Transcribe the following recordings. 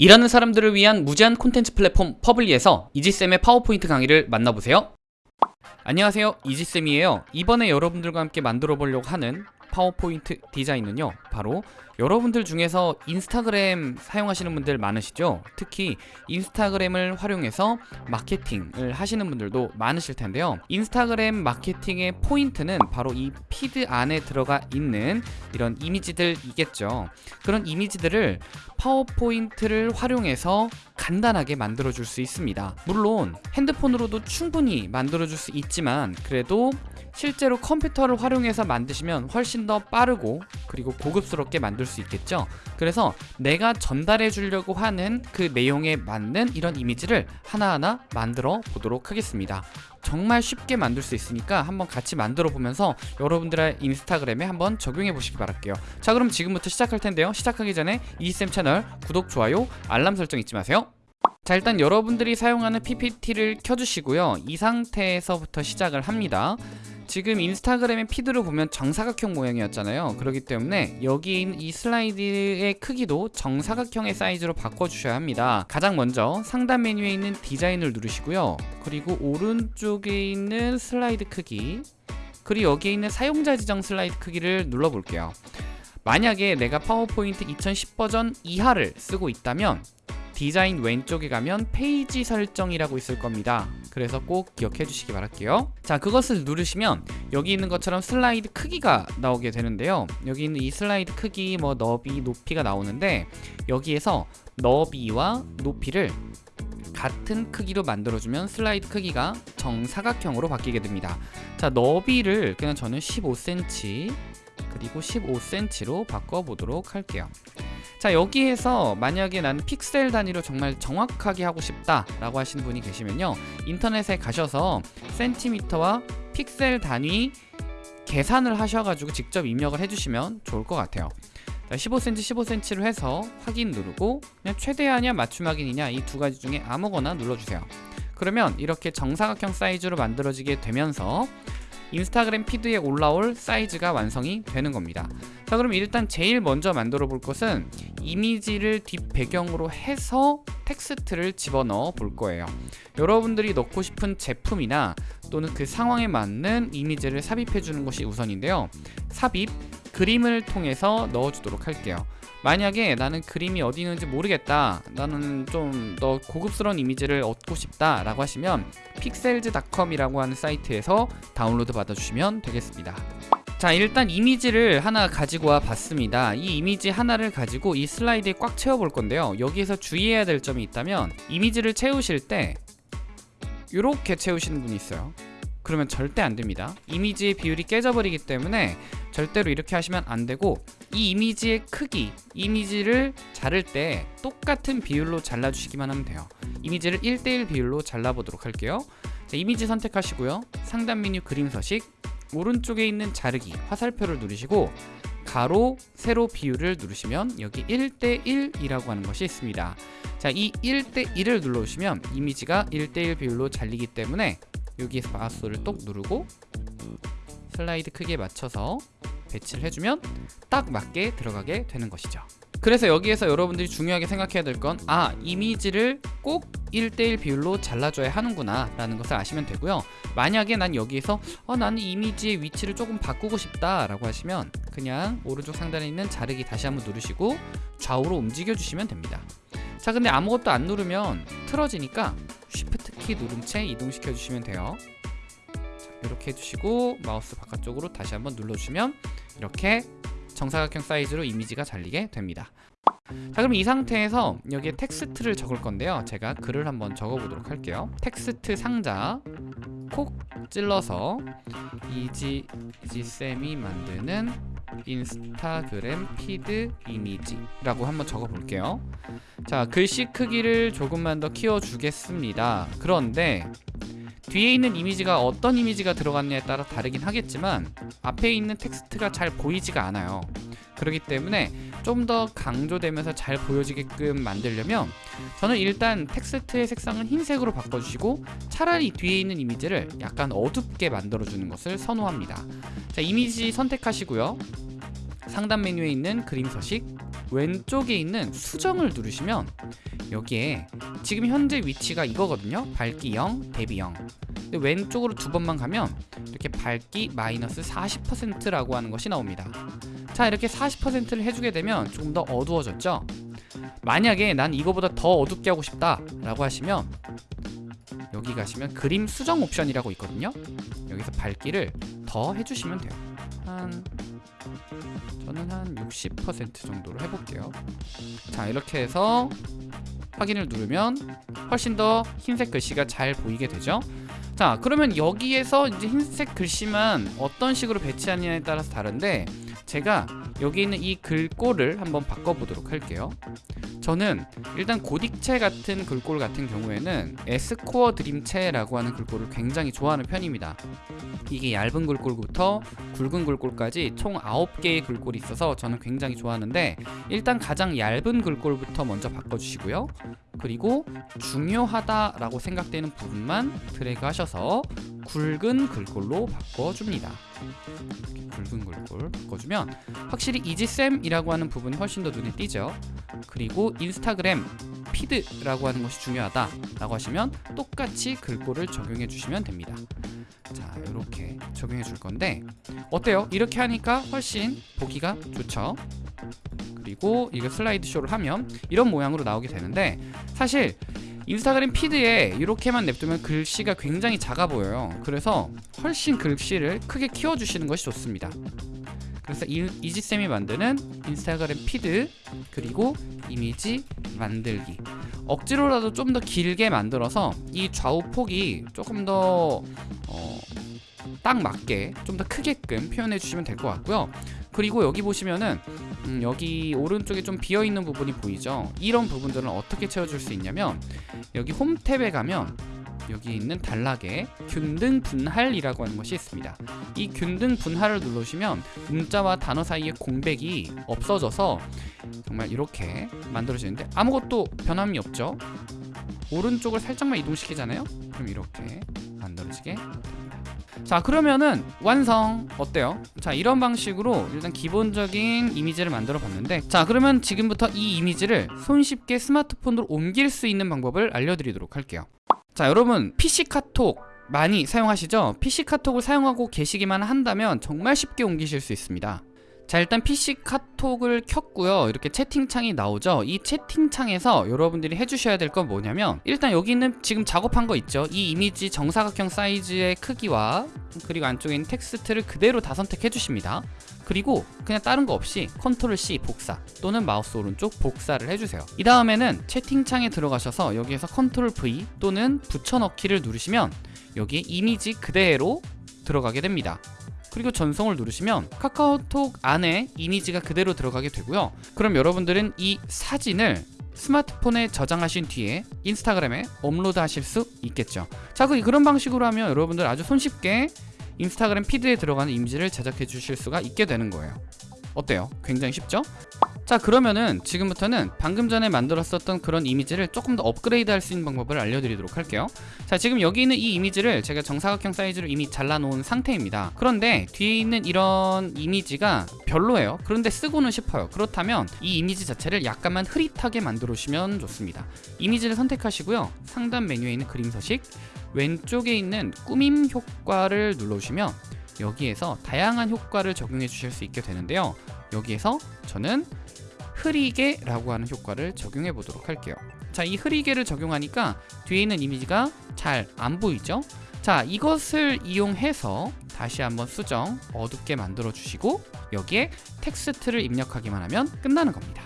일하는 사람들을 위한 무제한 콘텐츠 플랫폼 퍼블리에서 이지쌤의 파워포인트 강의를 만나보세요. 안녕하세요. 이지쌤이에요. 이번에 여러분들과 함께 만들어 보려고 하는 파워포인트 디자인은요. 바로 여러분들 중에서 인스타그램 사용하시는 분들 많으시죠? 특히 인스타그램을 활용해서 마케팅을 하시는 분들도 많으실 텐데요. 인스타그램 마케팅의 포인트는 바로 이 피드 안에 들어가 있는 이런 이미지들이겠죠. 그런 이미지들을 파워포인트를 활용해서 간단하게 만들어 줄 수 있습니다. 물론 핸드폰으로도 충분히 만들어 줄 수 있지만 그래도 실제로 컴퓨터를 활용해서 만드시면 훨씬 더 빠르고 그리고 고급스럽게 만들 수 있겠죠? 그래서 내가 전달해 주려고 하는 그 내용에 맞는 이런 이미지를 하나하나 만들어 보도록 하겠습니다. 정말 쉽게 만들 수 있으니까 한번 같이 만들어 보면서 여러분들의 인스타그램에 한번 적용해 보시기 바랄게요. 자 그럼 지금부터 시작할 텐데요. 시작하기 전에 이쌤 채널 구독, 좋아요, 알람 설정 잊지 마세요. 자 일단 여러분들이 사용하는 PPT를 켜주시고요. 이 상태에서부터 시작을 합니다 지금 인스타그램의 피드를 보면 정사각형 모양이었잖아요. 그렇기 때문에 여기 있는 이 슬라이드의 크기도 정사각형의 사이즈로 바꿔주셔야 합니다. 가장 먼저 상단 메뉴에 있는 디자인을 누르시고요. 그리고 오른쪽에 있는 슬라이드 크기 그리고 여기에 있는 사용자 지정 슬라이드 크기를 눌러볼게요. 만약에 내가 파워포인트 2010 버전 이하를 쓰고 있다면 디자인 왼쪽에 가면 페이지 설정이라고 있을 겁니다. 그래서 꼭 기억해 주시기 바랄게요. 자 그것을 누르시면 여기 있는 것처럼 슬라이드 크기가 나오게 되는데요. 여기 있는 이 슬라이드 크기 뭐 너비 높이가 나오는데 여기에서 너비와 높이를 같은 크기로 만들어주면 슬라이드 크기가 정사각형으로 바뀌게 됩니다. 자 너비를 그냥 저는 15cm 그리고 15cm로 바꿔보도록 할게요 자 여기에서 만약에 나는 픽셀 단위로 정말 정확하게 하고 싶다 라고 하시는 분이 계시면요. 인터넷에 가셔서 센티미터와 픽셀 단위 계산을 하셔가지고 직접 입력을 해주시면 좋을 것 같아요. 15cm 15cm로 해서 확인 누르고 그냥 최대한이냐 맞춤 확인이냐 이 두 가지 중에 아무거나 눌러주세요. 그러면 이렇게 정사각형 사이즈로 만들어지게 되면서 인스타그램 피드에 올라올 사이즈가 완성이 되는 겁니다. 자 그럼 일단 제일 먼저 만들어 볼 것은 이미지를 뒷배경으로 해서 텍스트를 집어넣어 볼 거예요. 여러분들이 넣고 싶은 제품이나 또는 그 상황에 맞는 이미지를 삽입해 주는 것이 우선인데요. 삽입 그림을 통해서 넣어 주도록 할게요. 만약에 나는 그림이 어디 있는지 모르겠다. 나는 좀 더 고급스러운 이미지를 얻고 싶다 라고 하시면 픽셀즈닷컴이라고 하는 사이트에서 다운로드 받아주시면 되겠습니다. 자 일단 이미지를 하나 가지고 와 봤습니다. 이 이미지 하나를 가지고 이 슬라이드에 꽉 채워 볼 건데요. 여기에서 주의해야 될 점이 있다면 이미지를 채우실 때 이렇게 채우시는 분이 있어요 그러면 절대 안 됩니다. 이미지의 비율이 깨져버리기 때문에 절대로 이렇게 하시면 안 되고 이 이미지의 크기 이미지를 자를 때 똑같은 비율로 잘라주시기만 하면 돼요. 이미지를 1대1 비율로 잘라보도록 할게요. 자, 이미지 선택하시고요. 상단 메뉴 그림 서식 오른쪽에 있는 자르기 화살표를 누르시고 가로, 세로 비율을 누르시면 여기 1대1이라고 하는 것이 있습니다. 자, 이 1대1을 눌러주시면 이미지가 1대1 비율로 잘리기 때문에 여기에서 마우스를 똑 누르고 슬라이드 크기에 맞춰서 배치를 해주면 딱 맞게 들어가게 되는 것이죠. 그래서 여기에서 여러분들이 중요하게 생각해야 될 건 아 이미지를 꼭 1대1 비율로 잘라줘야 하는구나 라는 것을 아시면 되고요. 만약에 난 여기에서 어, 나는 이미지의 위치를 조금 바꾸고 싶다 라고 하시면 그냥 오른쪽 상단에 있는 자르기 다시 한번 누르시고 좌우로 움직여 주시면 됩니다. 자 근데 아무것도 안 누르면 틀어지니까 쉬프트 키 누른 채 이동시켜 주시면 돼요. 이렇게 해주시고 마우스 바깥쪽으로 다시 한번 눌러주시면 이렇게 정사각형 사이즈로 이미지가 잘리게 됩니다. 자 그럼 이 상태에서 여기에 텍스트를 적을 건데요. 제가 글을 한번 적어 보도록 할게요. 텍스트 상자 콕 찔러서 이지 이지쌤이 만드는 인스타그램 피드 이미지라고 한번 적어 볼게요. 자 글씨 크기를 조금만 더 키워 주겠습니다. 그런데 뒤에 있는 이미지가 어떤 이미지가 들어갔냐에 따라 다르긴 하겠지만 앞에 있는 텍스트가 잘 보이지가 않아요. 그렇기 때문에 좀 더 강조되면서 잘 보여지게끔 만들려면 저는 일단 텍스트의 색상은 흰색으로 바꿔주시고 차라리 뒤에 있는 이미지를 약간 어둡게 만들어주는 것을 선호합니다. 자 이미지 선택하시고요. 상단 메뉴에 있는 그림 서식 왼쪽에 있는 수정을 누르시면 여기에 지금 현재 위치가 이거거든요. 밝기 0, 대비 0 근데 왼쪽으로 두 번만 가면 이렇게 밝기 마이너스 40%라고 하는 것이 나옵니다. 자 이렇게 40%를 해주게 되면 조금 더 어두워졌죠? 만약에 난 이거보다 더 어둡게 하고 싶다 라고 하시면 여기 가시면 그림 수정 옵션이라고 있거든요. 여기서 밝기를 더 해주시면 돼요. 한 저는 한 60% 정도로 해볼게요. 자 이렇게 해서 확인을 누르면 훨씬 더 흰색 글씨가 잘 보이게 되죠? 자 그러면 여기에서 이제 흰색 글씨만 어떤 식으로 배치하느냐에 따라서 다른데 제가 여기 있는 이 글꼴을 한번 바꿔보도록 할게요 저는 일단 고딕체 같은 글꼴 같은 경우에는 에스코어 드림체라고 하는 글꼴을 굉장히 좋아하는 편입니다. 이게 얇은 글꼴부터 굵은 글꼴까지 총 9개의 글꼴이 있어서 저는 굉장히 좋아하는데 일단 가장 얇은 글꼴부터 먼저 바꿔주시고요 그리고 중요하다라고 생각되는 부분만 드래그 하셔서 굵은 글꼴로 바꿔줍니다. 굵은 글꼴 바꿔주면 확실히 이지쌤이라고 하는 부분이 훨씬 더 눈에 띄죠. 그리고 인스타그램 피드라고 하는 것이 중요하다 라고 하시면 똑같이 글꼴을 적용해 주시면 됩니다. 자 이렇게 적용해 줄 건데 어때요? 이렇게 하니까 훨씬 보기가 좋죠 그리고 이거 슬라이드 쇼를 하면 이런 모양으로 나오게 되는데 사실 인스타그램 피드에 이렇게만 냅두면 글씨가 굉장히 작아 보여요. 그래서 훨씬 글씨를 크게 키워주시는 것이 좋습니다. 그래서 이, 이지쌤이 만드는 인스타그램 피드 그리고 이미지 만들기. 억지로라도 좀 더 길게 만들어서 이 좌우 폭이 조금 더 어, 딱 맞게 좀 더 크게끔 표현해 주시면 될 것 같고요. 그리고 여기 보시면은 음, 여기 오른쪽에 좀 비어있는 부분이 보이죠? 이런 부분들은 어떻게 채워줄 수 있냐면 여기 홈 탭에 가면 여기 있는 단락에 균등 분할이라고 하는 것이 있습니다. 이 균등 분할을 누르시면 문자와 단어 사이의 공백이 없어져서 정말 이렇게 만들어지는데 아무것도 변함이 없죠? 오른쪽을 살짝만 이동시키잖아요? 그럼 이렇게 만들어지게 자 그러면은 완성 어때요? 자 이런 방식으로 일단 기본적인 이미지를 만들어 봤는데 자 그러면 지금부터 이 이미지를 손쉽게 스마트폰으로 옮길 수 있는 방법을 알려드리도록 할게요 자 여러분 PC 카톡 많이 사용하시죠? PC 카톡을 사용하고 계시기만 한다면 정말 쉽게 옮기실 수 있습니다 자 일단 PC 카톡을 켰고요. 이렇게 채팅창이 나오죠. 이 채팅창에서 여러분들이 해주셔야 될 건 뭐냐면 일단 여기 있는 지금 작업한 거 있죠. 이 이미지 정사각형 사이즈의 크기와 그리고 안쪽에 있는 텍스트를 그대로 다 선택해 주십니다. 그리고 그냥 다른 거 없이 컨트롤 C 복사 또는 마우스 오른쪽 복사를 해주세요. 이 다음에는 채팅창에 들어가셔서 여기에서 컨트롤 V 또는 붙여넣기를 누르시면 여기에 이미지 그대로 들어가게 됩니다 그리고 전송을 누르시면 카카오톡 안에 이미지가 그대로 들어가게 되고요 그럼 여러분들은 이 사진을 스마트폰에 저장하신 뒤에 인스타그램에 업로드 하실 수 있겠죠 자 그- 그런 방식으로 하면 여러분들 아주 손쉽게 인스타그램 피드에 들어가는 이미지를 제작해 주실 수가 있게 되는 거예요 어때요? 굉장히 쉽죠? 자 그러면은 지금부터는 방금 전에 만들었었던 그런 이미지를 조금 더 업그레이드 할 수 있는 방법을 알려드리도록 할게요. 자 지금 여기 있는 이 이미지를 제가 정사각형 사이즈로 이미 잘라놓은 상태입니다. 그런데 뒤에 있는 이런 이미지가 별로예요. 그런데 쓰고는 싶어요. 그렇다면 이 이미지 자체를 약간만 흐릿하게 만들어 주시면 좋습니다. 이미지를 선택하시고요. 상단 메뉴에 있는 그림 서식 왼쪽에 있는 꾸밈 효과를 눌러주시면 여기에서 다양한 효과를 적용해 주실 수 있게 되는데요. 여기에서 저는 흐리게 라고 하는 효과를 적용해 보도록 할게요. 자 이 흐리게를 적용하니까 뒤에 있는 이미지가 잘 안 보이죠? 자 이것을 이용해서 다시 한번 수정 어둡게 만들어 주시고 여기에 텍스트를 입력하기만 하면 끝나는 겁니다.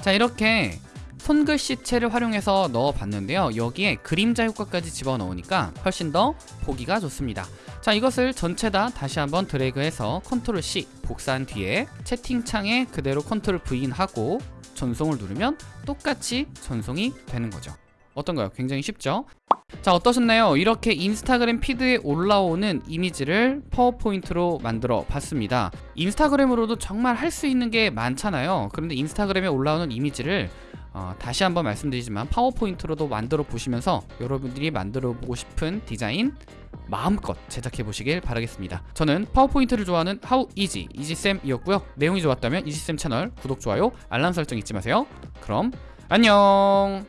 자 이렇게 손글씨체를 활용해서 넣어 봤는데요. 여기에 그림자 효과까지 집어넣으니까 훨씬 더 보기가 좋습니다 자 이것을 전체 다 다시 한번 드래그해서 컨트롤 C 복사한 뒤에 채팅창에 그대로 컨트롤 V 하고 전송을 누르면 똑같이 전송이 되는 거죠 어떤가요? 굉장히 쉽죠? 자 어떠셨나요? 이렇게 인스타그램 피드에 올라오는 이미지를 파워포인트로 만들어 봤습니다 인스타그램으로도 정말 할 수 있는 게 많잖아요 그런데 인스타그램에 올라오는 이미지를 어, 다시 한번 말씀드리지만 파워포인트로도 만들어 보시면서 여러분들이 만들어 보고 싶은 디자인 마음껏 제작해 보시길 바라겠습니다. 저는 파워포인트를 좋아하는 하우 이지 이지쌤이었고요. 내용이 좋았다면 이지쌤 채널 구독 좋아요 알람 설정 잊지 마세요. 그럼 안녕.